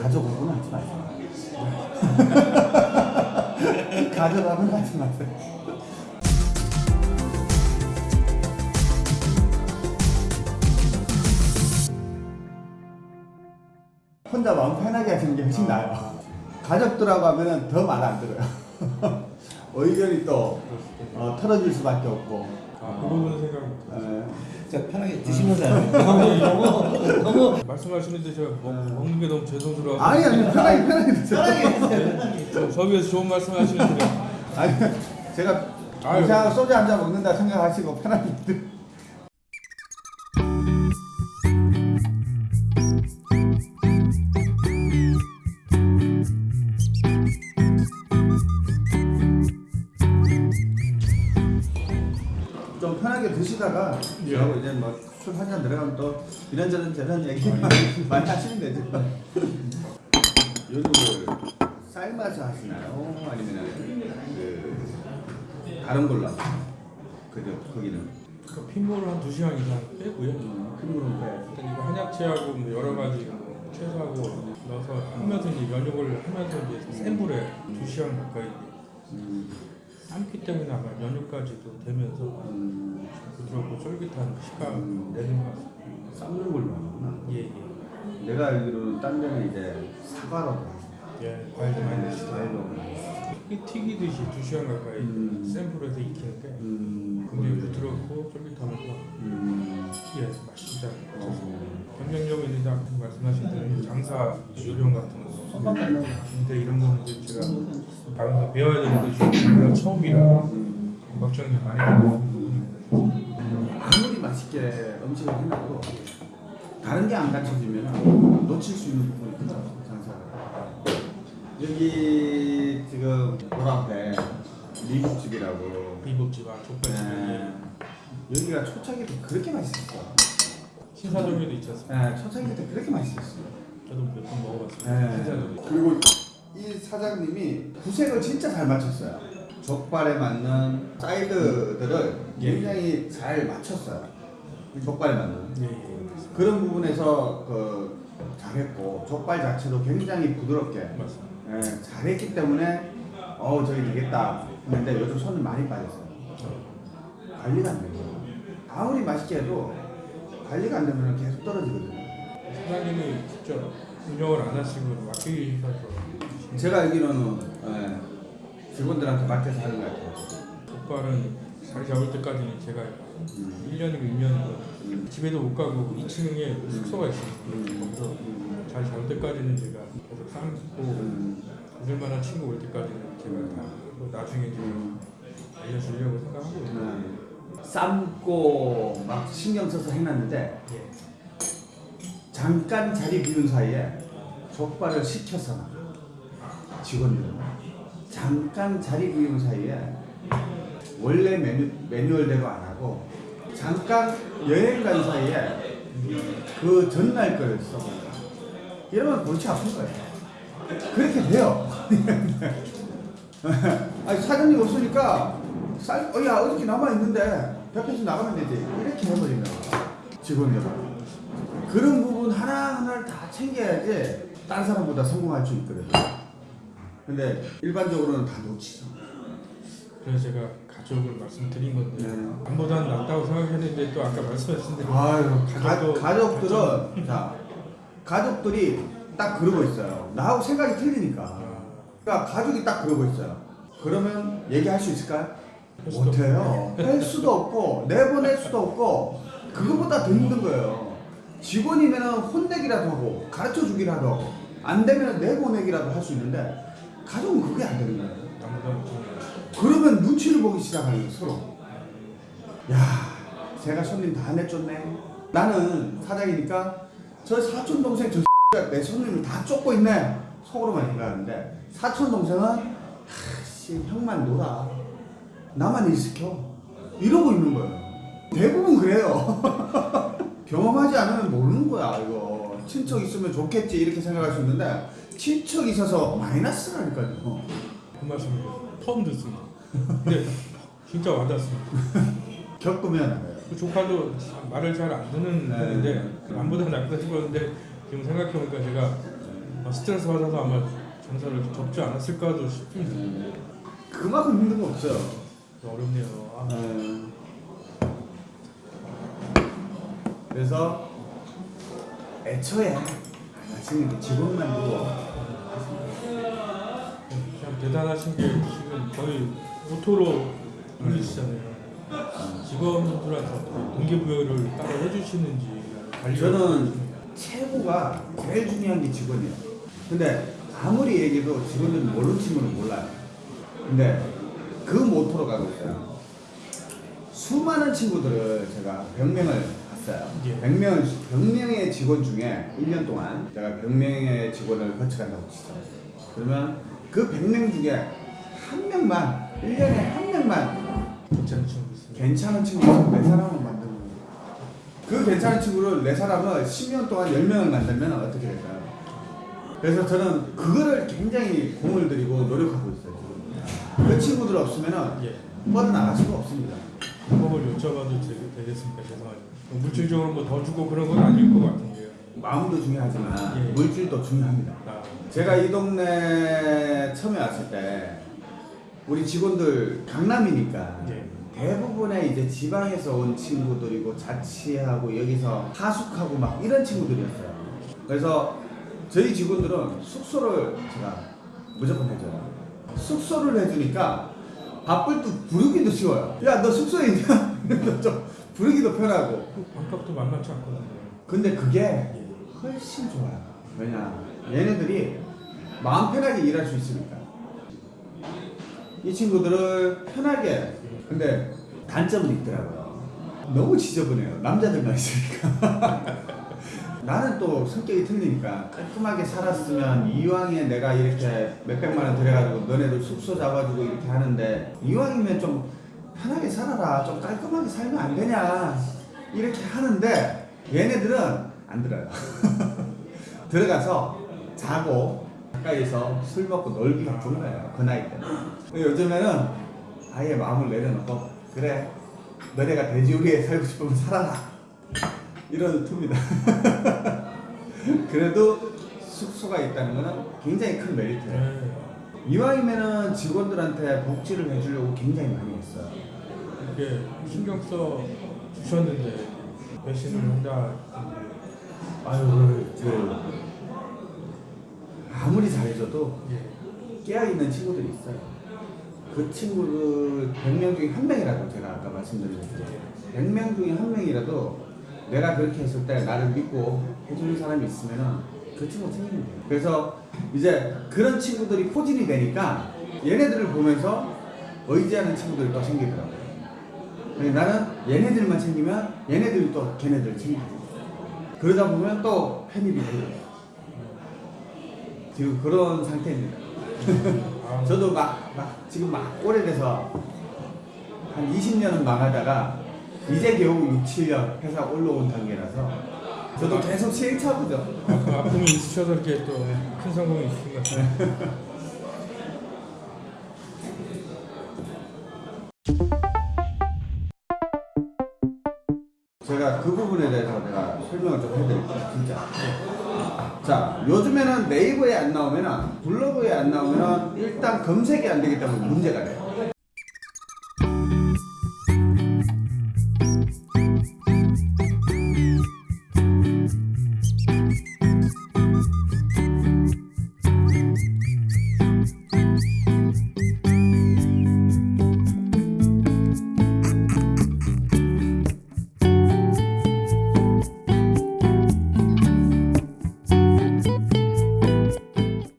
가족 오고는 하지 마세요. 가족하면 하지 마세요. 혼자 마음 편하게 하시는 게 훨씬 나아요. 가족들하고 하면은 더말 안 들어요. 의견이 또 어, 털어질 수밖에 없고. 아, 그 부분은 생각 못 에, 자 편하게 드시면서 너무 너무 너무 말씀하시는데 제가 먹, 먹는 게 너무 죄송스러워서 아니 아니 편하게 편하게 드세요. 저, 저 위해서 좋은 말씀 하시는데 아니 제가 아유. 이상 소주 한 잔 먹는다 생각하시고 편하게 드. 좀 편하게 드시다가 예. 저하고 이제 뭐술 한 잔 들어가면 또 이런저런 저런 얘기 많이 하시면 되죠. 요즘을 삶아서 하시나요? 아니면 그 다른 걸로 하시나요? 그죠? 거기는 그 핏물을 한 2시간 이상 빼고요 큰 빼. 일단 이거 한약재하고 뭐 여러 가지 뭐 채소하고 넣어서 하면서 이제 면역을 하면서 이제 센 불에 2시간 가까이 음, 삶기 때문에 아마 면역까지도 되면서 음, 부드럽고 쫄깃한 식감 내는 것 같습니다 삶는 걸로 하는구나. 예, 예. 내가 알기로는 딴 데는 이제 사과로 예, 과일도 많이 튀기- 튀기듯이 2시간 가까이 음. 센 불에서 익히는 게 음, 굉장히 부드럽고 쫄깃하면서 음, 예, 맛있다. 어, 경쟁력 있는 작 말씀하신 대로 장사 요령 같은 거. 근데 이런 거는 이제 제가 방에서 배워야 되는데 제가 처음이라 음. 걱정이 많이 되는 아무리 맛있게 음식을 해놔도 다른 게 안 갖춰지면 놓칠 수 있는 부분이 장사가 여기 지금 앞에 미국집이라고 비법집 아 족발집 네. 여기가 초창기 때 그렇게 맛있었어 신사동에도 있지 않습니까? 네, 초창기 때 그렇게 맛있었어 저도 몇 번 먹어봤습니다. 네. 신사동. 그리고 이 사장님이 구색을 진짜 잘 맞췄어요 족발에 맞는 사이드들을 예. 굉장히 잘 맞췄어요 족발에 맞는 예, 예. 그런 부분에서 그 잘했고 족발 자체도 굉장히 부드럽게 맞습니다. 예, 잘했기 때문에 어 저기 되겠다 했는데 요즘 손이 많이 빠졌어요. 관리가 안 되고 아무리 맛있게 해도 관리가 안 되면 계속 떨어지거든요. 사장님이 직접 운영을 안 하시고 맡기셔서 제가 알기로는 예, 직원들한테 맡겨서 하는 것 같아요. 족발은 자리 잡을 때까지는 제가 음. 1년이고 2년이고 음. 집에도 못 가고 2층에 숙소가. 음. 거기서 자리 잡을 때까지는 제가 계속 삶고 음. 웃을 만한 친구 올 때까지는 제가 다 하고 나중에 이제 알려주려고 생각하고 있어요. 네. 삶고 막 신경 써서 해놨는데 예. 잠깐 자리 비운 사이에 족발을 시켜서 직원들은 잠깐 자리 비운 사이에 원래 메뉴, 매뉴얼대로 안 하고 잠깐 여행 간 사이에 그 전날 거를 써버려 이러면 골치 아픈 거예요. 그렇게 돼요. 아니 사장님 없으니까 쌀, 어, 야 어저께 남아있는데 벽에서 나가면 되지. 이렇게 해버리는 거야 직원들은 그런 부분 하나하나를 다 챙겨야지 딴 사람보다 성공할 수 있거든. 근데 일반적으로는 다 놓치죠. 그래서 제가 가족을 말씀드린 건데 네. 남보다는 낫다고 생각했는데 또 아까 말씀하신 대로 아유, 가, 가족도 가족들은 자 가족들이 딱 그러고 있어요. 나하고 생각이 틀리니까. 아, 그러니까 가족이 딱 그러고 있어요. 그러면 얘기할 수 있을까요? 못해요. 할 수도 없고 내보낼 수도 없고 그거보다 더 힘든 거예요. 직원이면 혼내기라도 하고 가르쳐 주기라도 하고 안 되면 내보내기라도 할 수 있는데 가족은 그게 안 되는 거예요. 그러면 눈치를 보기 시작하는 거예요 서로. 야, 제가 손님 다 내쫓네. 나는 사장이니까 저 사촌 동생 저 내 손님을 다 쫓고 있네. 속으로만 생각하는데 사촌 동생은 하씨 형만 놀아. 나만 일 시켜. 이러고 있는 거예요. 대부분 그래요. 경험하지 않으면 모르는 거야 이거. 친척 있으면 좋겠지 이렇게 생각할 수 있는데 친척 있어서 마이너스라니까요. 그 말씀을 처음 듣습니다. 근데 진짜 와닿습니다. 겪으면. 그 조카도 말을 잘 안 듣는 네. 편인데 남보다 낫다 싶었는데 지금 생각해보니까 제가 아, 스트레스 받아서 아마 장사를 접지 않았을까도 싶습니다. 그만큼 힘든 거 없어요. 어렵네요. 아, 음. 그래서 애초에 마치는 직원만 두고 참 대단하신 게 지금 거의 오토로 돌리시잖아요. 직원들한테 동기부여를 따로 해주시는지 저는 최고가 제일 중요한 게 직원이에요. 근데 아무리 얘기해도 직원들은 모르는 친구는 몰라요. 근데 그 모토로 가고 있어요. 수많은 친구들을 제가 100명을 봤어요. 예. 100명, 100명의 직원 중에 1년 동안 제가 100명의 직원을 거쳐간다고 치죠. 그러면 그 100명 중에 한 명만, 1년에 한 명만 괜찮은 친구 있습니다. 괜찮은 친구를 네 사람을 만드는. 그 괜찮은 친구를 네 사람을 10년 동안 10명을 만들면 어떻게 될까요? 그래서 저는 그거를 굉장히 공을 들이고 노력하고 있어요. 지금. 그 친구들 없으면 예. 뻗어나갈 수가 없습니다. 방법을 여쭤봐도 되- 되겠습니까? 죄송하지만 물질적으로 뭐 더 주고 그런 건 아닐 것 같은데요. 마음도 중요하지만 예. 물질도 중요합니다. 아, 제가 이 동네 처음에 왔을 때 우리 직원들 강남이니까 예. 대부분의 이제 지방에서 온 친구들이고 자취하고 여기서 하숙하고 막 이런 친구들이었어요. 그래서 저희 직원들은 숙소를 제가 무조건 해줘요. 숙소를 해주니까 바쁠 때 부르기도 쉬워요. 야 너 숙소에 있냐? 좀 부르기도 편하고. 그 반값도 만만치 않거든요. 근데 그게 훨씬 좋아요. 왜냐? 얘네들이 마음 편하게 일할 수 있으니까. 이 친구들을 편하게. 근데 단점은 있더라고요. 너무 지저분해요. 남자들만 있으니까. 나는 또 성격이 틀리니까 깔끔하게 살았으면 이왕에 내가 이렇게 몇백만 원 들여가지고 너네들 숙소 잡아주고 이렇게 하는데 이왕이면 좀 편하게 살아라. 좀 깔끔하게 살면 안 되냐. 이렇게 하는데 얘네들은 안 들어요. 들어가서 자고 가까이서 술 먹고 놀기 바쁜 거예요. 그 나이 때는. 근데 요즘에는 아예 마음을 내려놓고 그래 너네가 돼지 우리에 살고 싶으면 살아라. 이런 투입니다. 그래도 숙소가 있다는 거는 굉장히 큰 메리트예요. 네. 이왕이면은 직원들한테 복지를 해주려고 굉장히 많이 했어요. 이렇게 신경 써 주셨는데 배신을 한다. 아유, 그 아무리 잘해줘도 예. 깨어있는 친구들이 있어요. 그 친구들 100명 중에 한 명이라도 제가 아까 말씀드렸죠. 100명 중에 한 명이라도 내가 그렇게 했을 때 나를 믿고 해주는 사람이 있으면 그 친구 책임이 돼요. 그래서 이제 그런 친구들이 포진이 되니까 얘네들을 보면서 의지하는 친구들이 또 생기더라고요. 나는 얘네들만 챙기면 얘네들이 또 걔네들 챙기고 그러다 보면 또 편입이 되고 지금 그런 상태입니다. 아, 저도 막, 막 지금 막 오래돼서 한 20년은 망하다가 이제 겨우 6, 7년 회사 올라온 단계라서 저도 계속 시행착오죠. 그 아픔이 있으셔서 이렇게 또 큰 성공이 있으신 것 같아요. 설명을 좀 해드릴게요, 진짜. 자, 요즘에는 네이버에 안 나오면은 블로그에 안 나오면은 일단 검색이 안 되기 때문에 문제가 돼요.